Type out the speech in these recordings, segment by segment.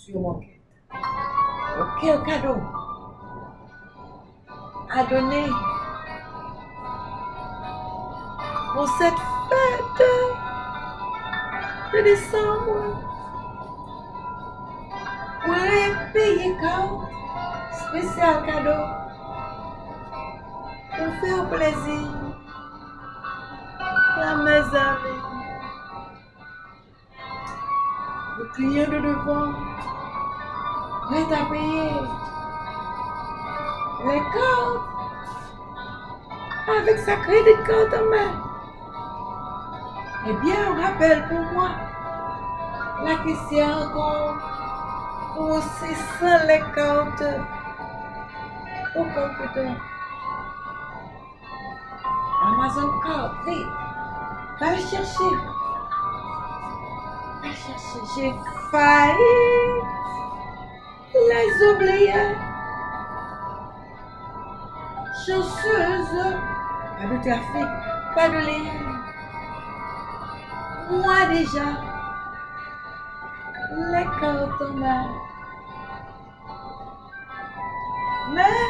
sur mon quête. Quel cadeau à donner pour cette fête de décembre. Pourrais payer quand spécial cadeau pour faire plaisir à mes amis. Le client de devant est à payer les cartes avec sa crédit en main. Eh bien, rappelle pour moi la question pour aussi sans les cartes au computer. Amazon Card, vite, va le chercher. Va chercher. J'ai failli les oublier. Chanceuse, pas de trafic, pas de lien. Moi déjà, les cartes en. Mais,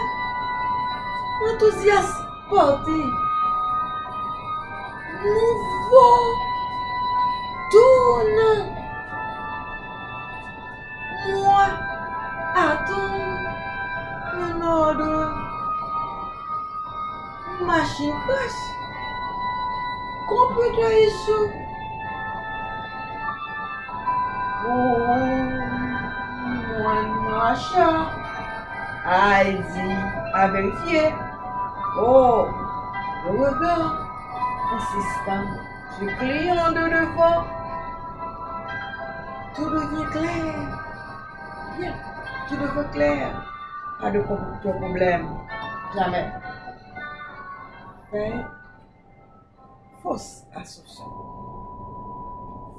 enthousiasme porté, nouveau Computer issue. Mon achat a vérifier. Oh, le regard insistant du client de devant. Tout devient clair. Bien, tout devient clair. Pas de pro- de problème. Jamais. Mais, fausse assumption.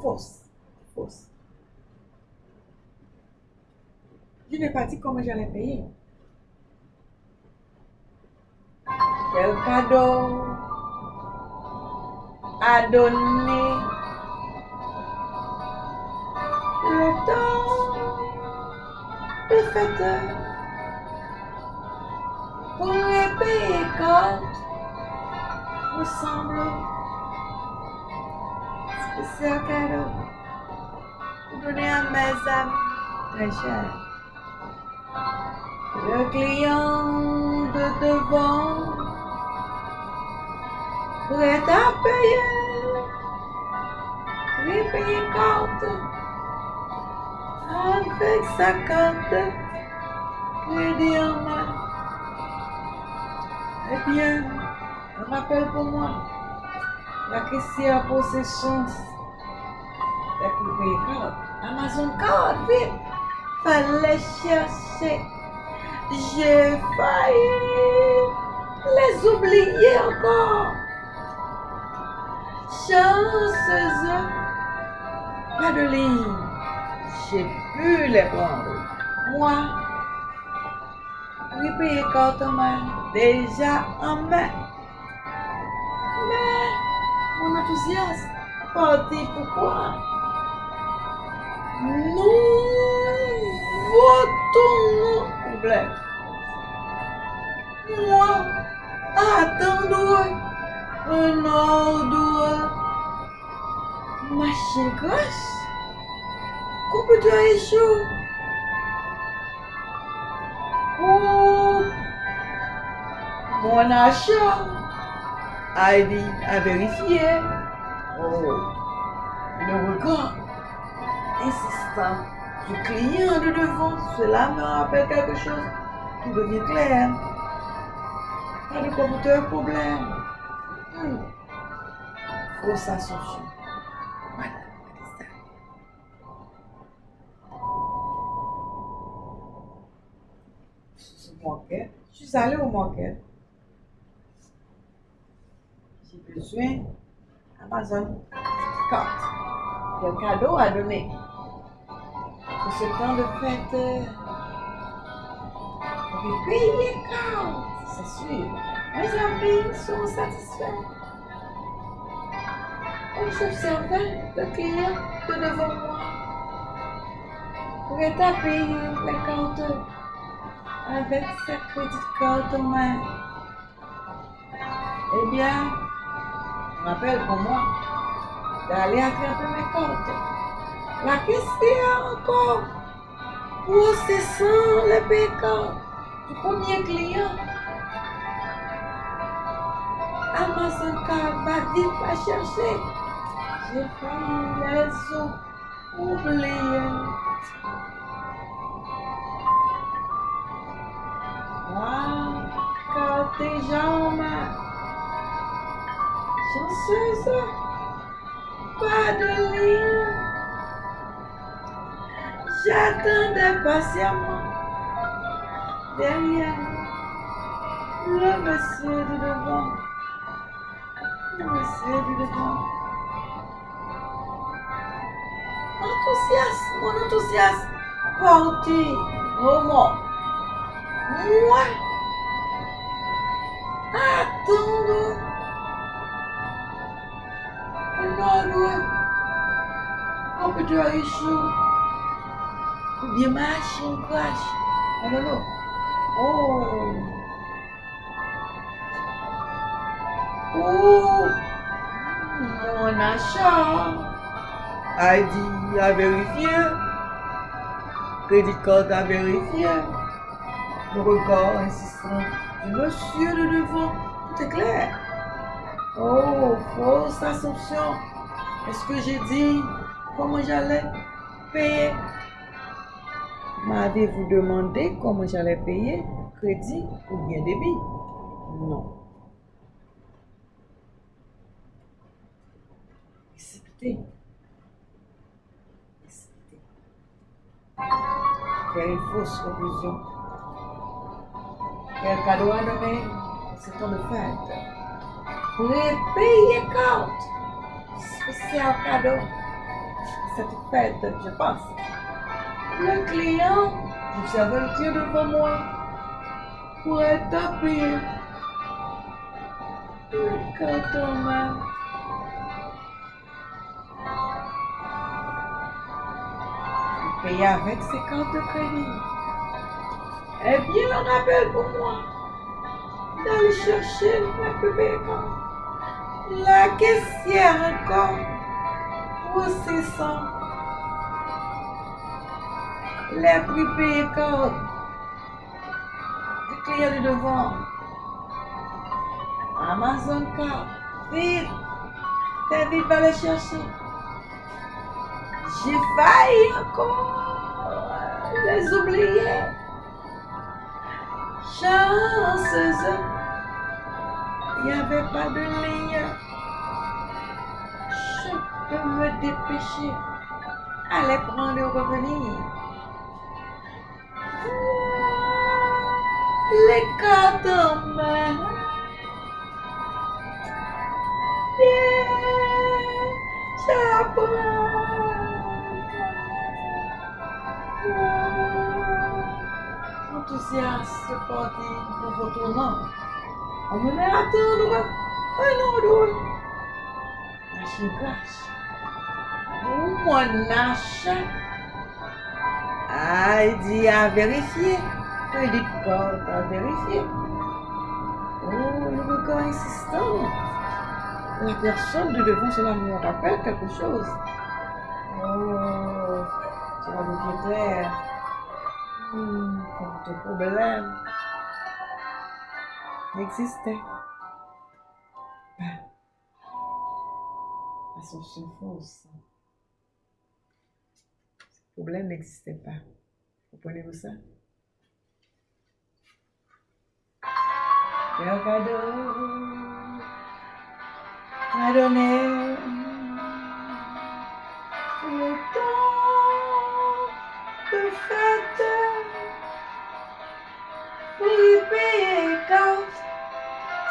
Fausse. Fausse. Je n'ai pas dit comment j'allais payer. Quel cadeau à donner? Le temps de fête pour les payer quand? Me semble spécial cadeau pour donner à mes amis très chers. Le client de devant prêt à payer, oui, payer carte avec sa carte crédit en main. Eh bien, un rappel pour moi, la question en possession, c'est pour payer carte. Amazon carte, vite, fallait chercher. J'ai failli les oublier encore. Chanceuse, pas de ligne. J'ai pu les prendre. Moi, oui, payer carte en main, déjà en main. Parti pourquoi? Nous votons problème. Moi, attendre un ordre. Machine crash. Computer issue. Oh, mon achat. ID à vérifier. Le regard insistant du client de devant, cela me rappelle quelque chose qui devient clair. Pas de problème. Hmm. Fausse assumption. Voilà. Je suis allée au manquet. J'ai besoin Amazon carte. Quel cadeau à donner pour ce temps de fête. On peut payer carte, c'est sûr. Mes amis sont satisfaits. On s'observait le client de devant moi. à payer les comptes avec sa crédit card en main. Eh bien, rappelle pour moi d'aller attraper mes comptes. La question encore, sans le payant du premier client? Amazon va vite la chercher. J'ai failli les ont oubliés. Wow, quand tes jambes chanceuse, pas de ligne. J'attendais patiemment derrière le monsieur de devant. Le monsieur du devant. Enthousiasme, mon enthousiasme porté au. Moi, attendre un peu de richesse, ou bien machine crash. I don't know. Oh. Oh. Mon achat. ID à vérifier. Crédit card à vérifier. Le regard insistant du monsieur de devant. Tout est clair. Oh, fausse assumption. Est-ce que j'ai dit comment j'allais payer? M'avez-vous demandé comment j'allais payer Crédit ou bien débit? Non. Accepter. Accepter. Faire une fausse conclusion. Quel cadeau à donner C'est de fête. Pour payer compte. Spécial cadeau. Fête, je pense. Le client, le client devant moi pour être compte en main. Il paye avec ses cartes de crédit. Eh bien, on appelle pour moi d'aller chercher la bébé La caissière encore. Ça? Les payés compte. Le client du devant. Amazon Card. Vite. Vite va les chercher. J'ai failli encore les oublier. Chanceuse. Il n'y avait pas de ligne. Peux me dépêcher. Allez prendre et revenir. Les cartes en main. Enthousiaste parti pour retournant. On me met à attendre un autre. Machine crash. Mon achat. ID à vérifier. Crédit card à vérifier. Oh, le regard insistant. La personne de devant, cela me rappelle quelque chose. Oh, cela devient clair. Hmm, ton problème n'existait pas. Assumption fausse. Problème n'existait pas. Comprenez-vous ça? À donner le temps de fête. Carte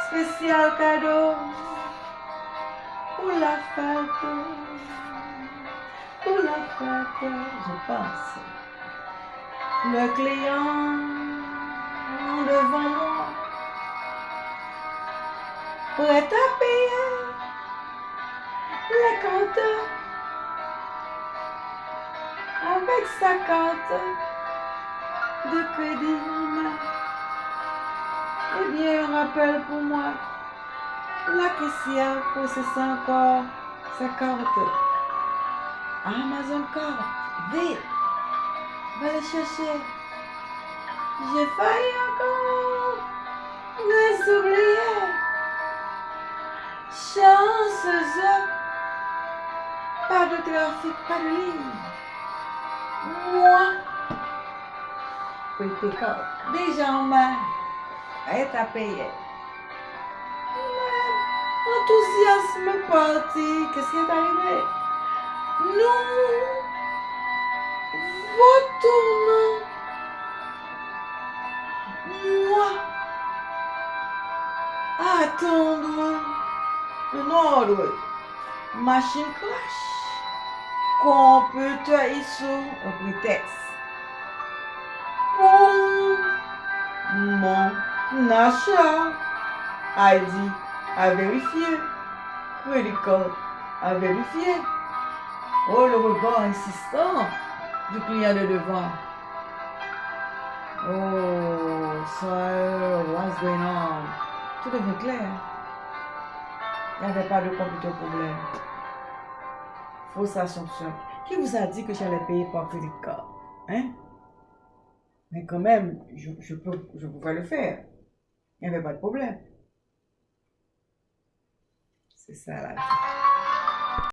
spécial cadeau. Pour la fête pour la fête je pense le client devant moi prêt à payer les comptes avec sa carte de crédit. Eh bien, un rappel pour moi. La caissière possède encore sa carte. Amazon carte. Vite. Va la chercher. J'ai failli encore les oublier. Chanceuse. Pas de trafic, pas de ligne. Moi. Petit corps. Déjà en main. Elle est à payer. Mais enthousiasme parti. Qu'est-ce qui est arrivé? Nous retournons. Moi. Attendre un ordre. Machine crash. Computer issue un prétexte. Pour mon achat. ID à vérifier. Credit card à vérifier. Oh, le regard insistant du client de devant. Oh, sir, what's going on? Tout devient clair. Il n'y avait pas de computer problème. Fausse assumption. Qui vous a dit que j'allais payer par crédit card? Hein? Mais quand même, je, peux, je pouvais le faire. Il n'y avait pas de problème. C'est ça la vie.